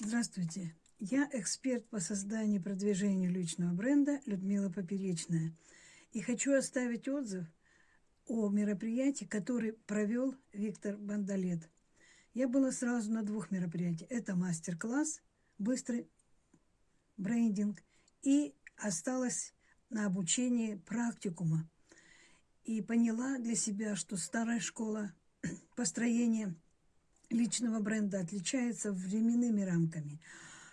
Здравствуйте, я эксперт по созданию и продвижению личного бренда Людмила Поперечная. И хочу оставить отзыв о мероприятии, который провел Виктор Бандалет. Я была сразу на двух мероприятиях. Это мастер-класс, быстрый брендинг и осталась на обучении практикума. И поняла для себя, что старая школа построения – личного бренда отличается временными рамками.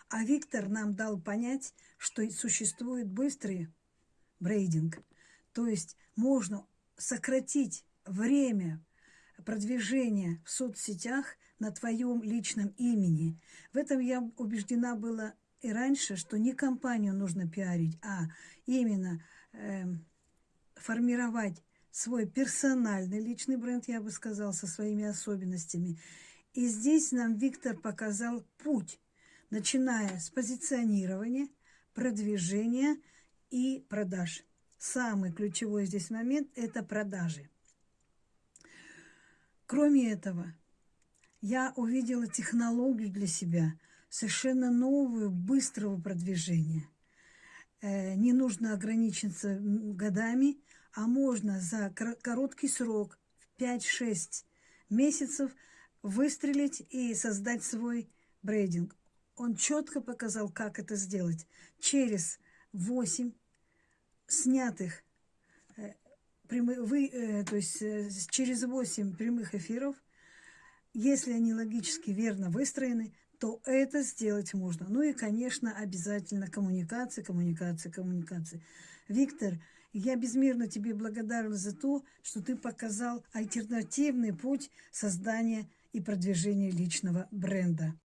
А Виктор нам дал понять, что существует быстрый брейдинг. То есть можно сократить время продвижения в соцсетях на твоем личном имени. В этом я убеждена была и раньше, что не компанию нужно пиарить, а именно э, формировать свой персональный личный бренд, я бы сказала, со своими особенностями. И здесь нам Виктор показал путь, начиная с позиционирования, продвижения и продаж. Самый ключевой здесь момент – это продажи. Кроме этого, я увидела технологию для себя, совершенно новую, быстрого продвижения. Э, не нужно ограничиться годами, а можно за короткий срок, в 5-6 месяцев – выстрелить и создать свой брейдинг. Он четко показал, как это сделать. Через 8 снятых, э, прямых, вы, э, то есть э, через 8 прямых эфиров, если они логически верно выстроены, то это сделать можно. Ну и, конечно, обязательно коммуникация, коммуникация, коммуникация. Виктор, я безмерно тебе благодарна за то, что ты показал альтернативный путь создания и продвижения личного бренда.